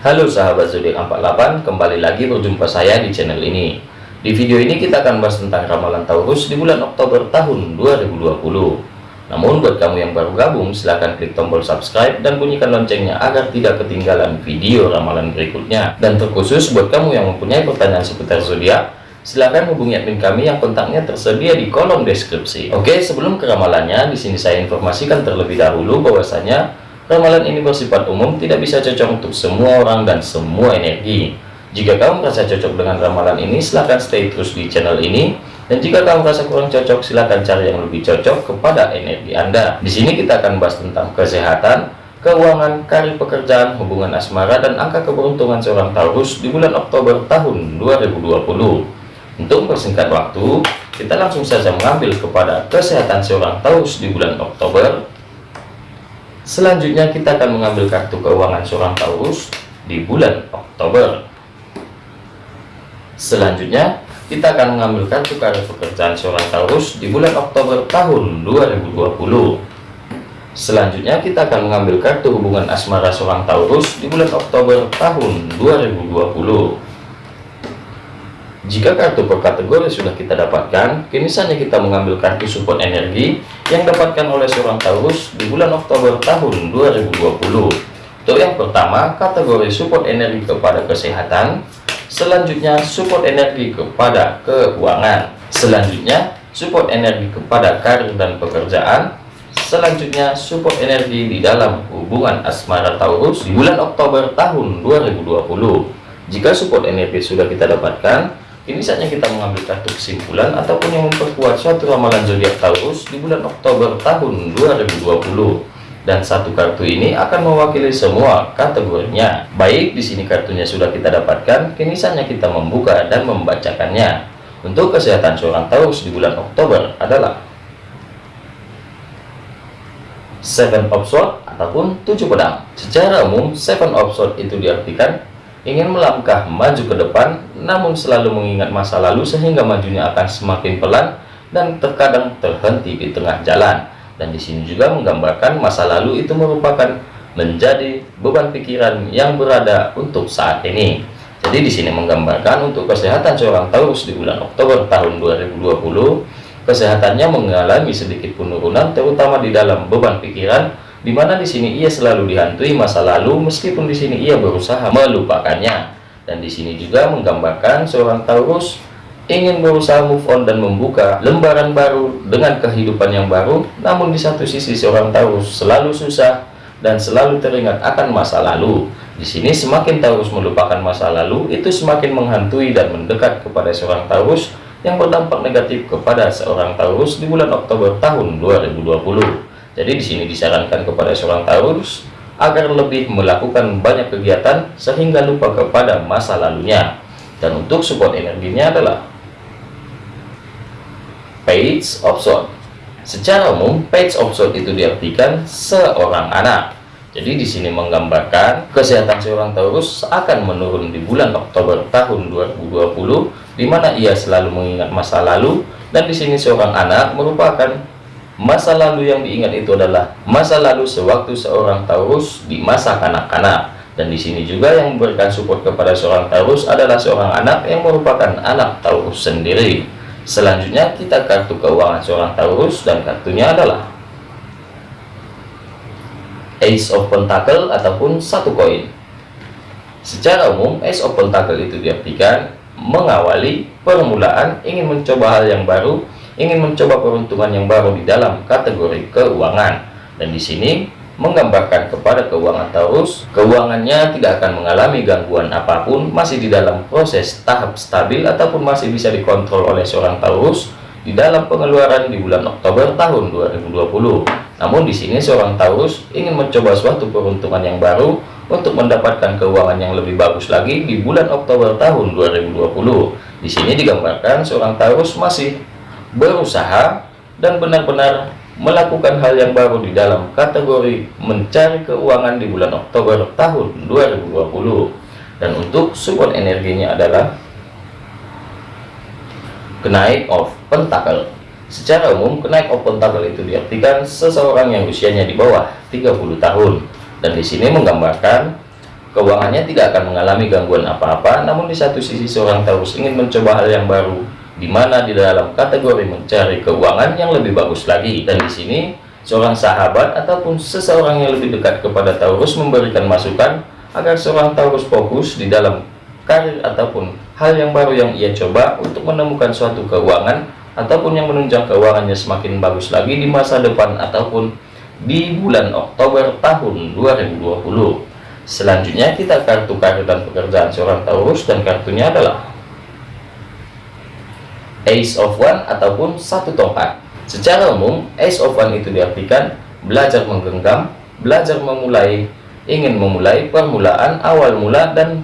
Halo sahabat zodiak 48, kembali lagi berjumpa saya di channel ini. Di video ini kita akan bahas tentang ramalan Taurus di bulan Oktober tahun 2020. Namun buat kamu yang baru gabung, silahkan klik tombol subscribe dan bunyikan loncengnya agar tidak ketinggalan video ramalan berikutnya. Dan terkhusus buat kamu yang mempunyai pertanyaan seputar zodiak, silahkan hubungi admin kami yang kontaknya tersedia di kolom deskripsi. Oke, sebelum ke ramalannya, di sini saya informasikan terlebih dahulu bahwasanya Ramalan ini bersifat umum, tidak bisa cocok untuk semua orang dan semua energi. Jika kamu merasa cocok dengan ramalan ini, silahkan stay terus di channel ini. Dan jika kamu merasa kurang cocok, silahkan cari yang lebih cocok kepada energi Anda. Di sini kita akan bahas tentang kesehatan, keuangan, karir pekerjaan, hubungan asmara, dan angka keberuntungan seorang Taurus di bulan Oktober tahun 2020. Untuk persingkat waktu, kita langsung saja mengambil kepada kesehatan seorang Taurus di bulan Oktober Selanjutnya kita akan mengambil kartu keuangan seorang Taurus di bulan Oktober. Selanjutnya kita akan mengambil kartu karir pekerjaan seorang Taurus di bulan Oktober tahun 2020. Selanjutnya kita akan mengambil kartu hubungan asmara seorang Taurus di bulan Oktober tahun 2020. Jika kartu per kategori sudah kita dapatkan, kini saatnya kita mengambil kartu support energi yang dapatkan oleh seorang Taurus di bulan Oktober tahun 2020. Untuk yang pertama, kategori support energi kepada kesehatan, selanjutnya support energi kepada keuangan, selanjutnya support energi kepada karir dan pekerjaan, selanjutnya support energi di dalam hubungan asmara Taurus di bulan Oktober tahun 2020. Jika support energi sudah kita dapatkan, ini saatnya kita mengambil kartu kesimpulan ataupun yang memperkuat suatu ramalan zodiak Taurus di bulan Oktober tahun 2020. Dan satu kartu ini akan mewakili semua kategorinya. Baik, di sini kartunya sudah kita dapatkan, kini saatnya kita membuka dan membacakannya. Untuk kesehatan seorang Taurus di bulan Oktober adalah Seven of Swords ataupun tujuh pedang. Secara umum, Seven of Swords itu diartikan ingin melangkah maju ke depan, namun selalu mengingat masa lalu sehingga majunya akan semakin pelan dan terkadang terhenti di tengah jalan. Dan di sini juga menggambarkan masa lalu itu merupakan menjadi beban pikiran yang berada untuk saat ini. Jadi di sini menggambarkan untuk kesehatan seorang Taurus di bulan Oktober tahun 2020, kesehatannya mengalami sedikit penurunan terutama di dalam beban pikiran di mana di sini ia selalu dihantui masa lalu meskipun di sini ia berusaha melupakannya. Dan di sini juga menggambarkan seorang Taurus ingin berusaha move on dan membuka lembaran baru dengan kehidupan yang baru. Namun di satu sisi seorang Taurus selalu susah dan selalu teringat akan masa lalu. Di sini semakin Taurus melupakan masa lalu itu semakin menghantui dan mendekat kepada seorang Taurus yang berdampak negatif kepada seorang Taurus di bulan Oktober tahun 2020 jadi di sini disarankan kepada seorang Taurus agar lebih melakukan banyak kegiatan sehingga lupa kepada masa lalunya. Dan untuk support energinya adalah Page of Swords. Secara umum, Page of Swords itu diartikan seorang anak. Jadi di sini menggambarkan kesehatan seorang Taurus akan menurun di bulan Oktober tahun 2020 di mana ia selalu mengingat masa lalu dan di sini seorang anak merupakan Masa lalu yang diingat itu adalah masa lalu sewaktu seorang Taurus di masa kanak-kanak. Dan di sini juga yang memberikan support kepada seorang Taurus adalah seorang anak yang merupakan anak Taurus sendiri. Selanjutnya kita kartu keuangan seorang Taurus dan kartunya adalah Ace of Pentacle ataupun satu koin. Secara umum, Ace of Pentacle itu diartikan mengawali permulaan, ingin mencoba hal yang baru, ingin mencoba peruntungan yang baru di dalam kategori keuangan. Dan di sini menggambarkan kepada keuangan Taurus keuangannya tidak akan mengalami gangguan apa pun masih di dalam proses tahap stabil ataupun masih bisa dikontrol oleh seorang Taurus di dalam pengeluaran di bulan Oktober tahun 2020 namun di sini seorang Taurus ingin mencoba suatu peruntungan yang baru untuk mendapatkan keuangan yang lebih bagus lagi di bulan Oktober tahun 2020 di sini digambarkan seorang Taurus masih berusaha dan benar-benar melakukan hal yang baru di dalam kategori mencari keuangan di bulan Oktober tahun 2020 dan untuk support energinya adalah kenaik of pentacle. Secara umum kenaik of pentacle itu diartikan seseorang yang usianya di bawah 30 tahun. Dan di sini menggambarkan keuangannya tidak akan mengalami gangguan apa-apa namun di satu sisi seorang Taurus ingin mencoba hal yang baru di mana di dalam kategori mencari keuangan yang lebih bagus lagi. Dan di sini seorang sahabat ataupun seseorang yang lebih dekat kepada Taurus memberikan masukan agar seorang Taurus fokus di dalam karir ataupun hal yang baru yang ia coba untuk menemukan suatu keuangan ataupun yang menunjang keuangannya semakin bagus lagi di masa depan ataupun di bulan Oktober tahun 2020 selanjutnya kita kartu karir dan pekerjaan seorang Taurus dan kartunya adalah Ace of One ataupun satu tongkat. Secara umum Ace of One itu diartikan belajar menggenggam belajar memulai ingin memulai permulaan awal mula dan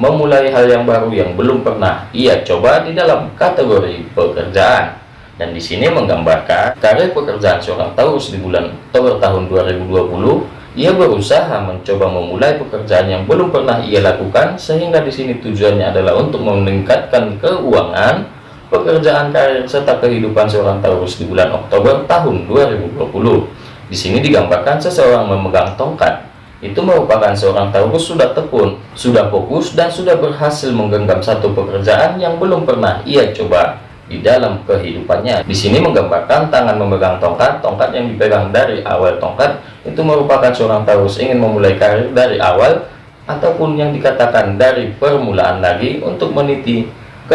memulai hal yang baru yang belum pernah ia coba di dalam kategori pekerjaan. Dan di sini menggambarkan karir pekerjaan seorang Taurus di bulan Oktober tahun 2020 ia berusaha mencoba memulai pekerjaan yang belum pernah ia lakukan sehingga di sini tujuannya adalah untuk meningkatkan keuangan pekerjaan karir serta kehidupan seorang Taurus di bulan Oktober tahun 2020 di sini digambarkan seseorang memegang tongkat. Itu merupakan seorang Taurus sudah tekun, sudah fokus, dan sudah berhasil menggenggam satu pekerjaan yang belum pernah ia coba di dalam kehidupannya. Di sini menggambarkan tangan memegang tongkat, tongkat yang dipegang dari awal tongkat, itu merupakan seorang Taurus ingin memulai karir dari awal, ataupun yang dikatakan dari permulaan lagi untuk meniti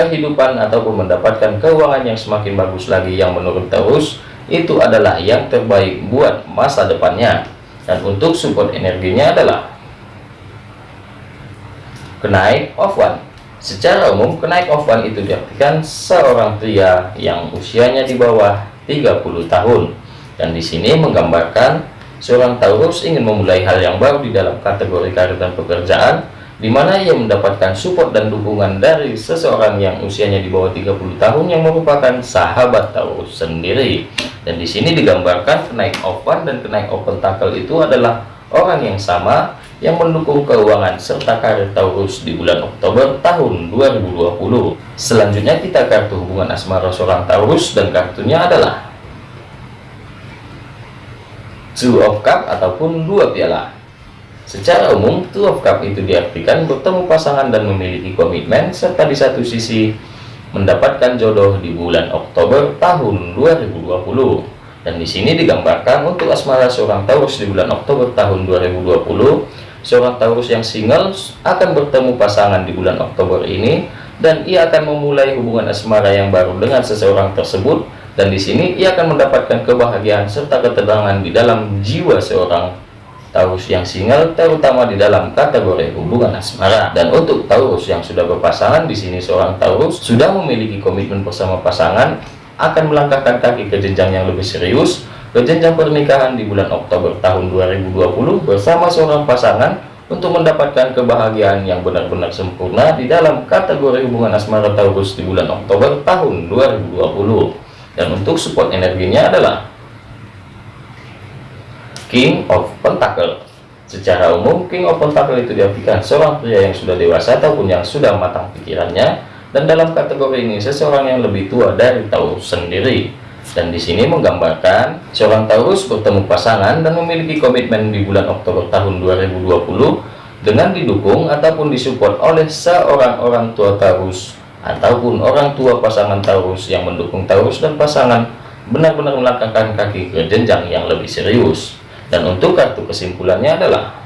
kehidupan ataupun mendapatkan keuangan yang semakin bagus lagi yang menurut Taurus itu adalah yang terbaik buat masa depannya. Dan untuk support energinya adalah kenaik of one. Secara umum kenaik of one itu diartikan seorang pria yang usianya di bawah 30 tahun. Dan di sini menggambarkan seorang Taurus ingin memulai hal yang baru di dalam kategori karir dan pekerjaan di mana ia mendapatkan support dan dukungan dari seseorang yang usianya di bawah 30 tahun yang merupakan sahabat Taurus sendiri dan di sini digambarkan kenaik open dan kenaik open tackle itu adalah orang yang sama yang mendukung keuangan serta karir Taurus di bulan Oktober tahun 2020. Selanjutnya kita kartu hubungan asmara seorang Taurus dan kartunya adalah Two of Cup ataupun dua piala. Secara umum, Two of Cup itu diartikan bertemu pasangan dan memiliki komitmen serta di satu sisi mendapatkan jodoh di bulan Oktober tahun 2020 dan di sini digambarkan untuk asmara seorang Taurus di bulan Oktober tahun 2020 seorang Taurus yang single akan bertemu pasangan di bulan Oktober ini dan ia akan memulai hubungan asmara yang baru dengan seseorang tersebut. Dan di sini ia akan mendapatkan kebahagiaan serta ketenangan di dalam jiwa seorang Taurus yang single terutama di dalam kategori hubungan asmara. Dan untuk Taurus yang sudah berpasangan di sini seorang Taurus sudah memiliki komitmen bersama pasangan akan melangkahkan kaki ke jenjang yang lebih serius ke jenjang pernikahan di bulan Oktober tahun 2020 bersama seorang pasangan untuk mendapatkan kebahagiaan yang benar-benar sempurna di dalam kategori hubungan asmara Taurus di bulan Oktober tahun 2020 dan untuk support energinya adalah King of Pentacle. Secara umum King of Pentacle itu diartikan seorang pria yang sudah dewasa ataupun yang sudah matang pikirannya dan dalam kategori ini seseorang yang lebih tua dari Taurus sendiri. Dan di sini menggambarkan seorang Taurus bertemu pasangan dan memiliki komitmen di bulan Oktober tahun 2020 dengan didukung ataupun disupport oleh seorang orang tua Taurus ataupun orang tua pasangan Taurus yang mendukung Taurus dan pasangan benar-benar melangkahkan kaki ke jenjang yang lebih serius dan untuk kartu kesimpulannya adalah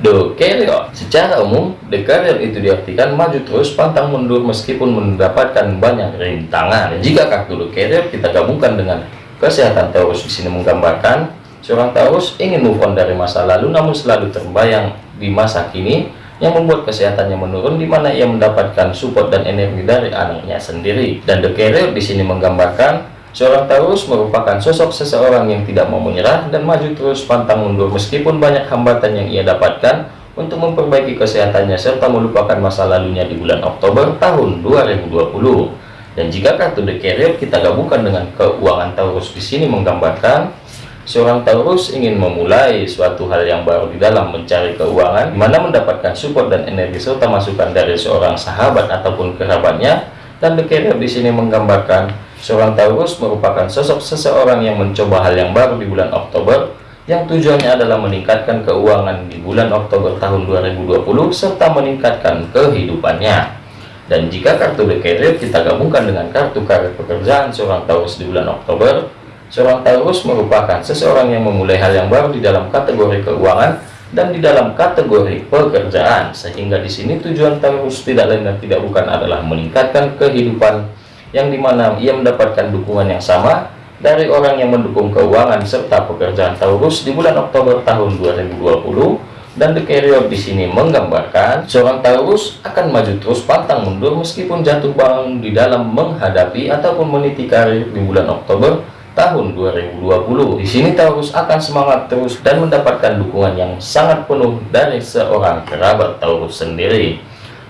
The Carrier. Secara umum, The Carrier itu diartikan maju terus pantang mundur meskipun mendapatkan banyak rintangan. Jika kartu The Carrier kita gabungkan dengan kesehatan Taurus di sini menggambarkan seorang Taurus ingin move on dari masa lalu namun selalu terbayang di masa kini yang membuat kesehatannya menurun di mana ia mendapatkan support dan energi dari anaknya sendiri. Dan The Carrier di sini menggambarkan Seorang Taurus merupakan sosok seseorang yang tidak mau menyerah dan maju terus pantang mundur meskipun banyak hambatan yang ia dapatkan untuk memperbaiki kesehatannya serta melupakan masa lalunya di bulan Oktober tahun 2020. Dan jika kartu The Carrier kita gabungkan dengan keuangan Taurus di sini menggambarkan seorang Taurus ingin memulai suatu hal yang baru di dalam mencari keuangan, mana mendapatkan support dan energi serta masukan dari seorang sahabat ataupun kerabatnya. Dan The Carrier di sini menggambarkan Seorang Taurus merupakan sosok seseorang yang mencoba hal yang baru di bulan Oktober, yang tujuannya adalah meningkatkan keuangan di bulan Oktober tahun 2020 serta meningkatkan kehidupannya. Dan jika kartu The Carrier kita gabungkan dengan kartu karir pekerjaan seorang Taurus di bulan Oktober, seorang Taurus merupakan seseorang yang memulai hal yang baru di dalam kategori keuangan dan di dalam kategori pekerjaan. Sehingga di sini tujuan Taurus tidak lain dan tidak bukan adalah meningkatkan kehidupan yang di mana ia mendapatkan dukungan yang sama dari orang yang mendukung keuangan serta pekerjaan Taurus di bulan Oktober tahun 2020 dan The Carrier di sini menggambarkan seorang Taurus akan maju terus pantang mundur meskipun jatuh bangun di dalam menghadapi ataupun meniti karir di bulan Oktober tahun 2020. Di sini Taurus akan semangat terus dan mendapatkan dukungan yang sangat penuh dari seorang kerabat Taurus sendiri.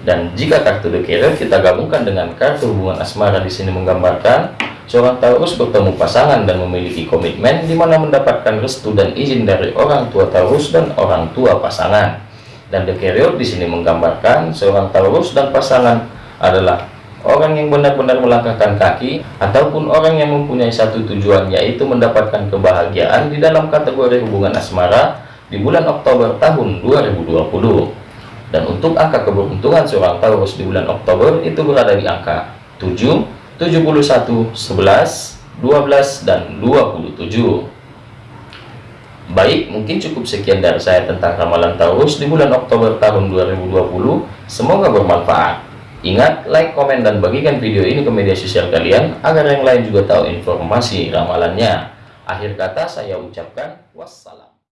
Dan jika kartu Carrier kita gabungkan dengan kartu hubungan asmara di sini menggambarkan seorang Taurus bertemu pasangan dan memiliki komitmen di mana mendapatkan restu dan izin dari orang tua Taurus dan orang tua pasangan. Dan Carrier di sini menggambarkan seorang Taurus dan pasangan adalah orang yang benar-benar melangkahkan kaki ataupun orang yang mempunyai satu tujuan yaitu mendapatkan kebahagiaan di dalam kategori hubungan asmara di bulan Oktober tahun 2020 dan untuk angka keberuntungan seorang Taurus di bulan Oktober itu berada di angka 7 71 11 12 dan 27 Baik, mungkin cukup sekian dari saya tentang ramalan Taurus di bulan Oktober tahun 2020. Semoga bermanfaat. Ingat, like, komen, dan bagikan video ini ke media sosial kalian agar yang lain juga tahu informasi ramalannya. Akhir kata saya ucapkan wassalam.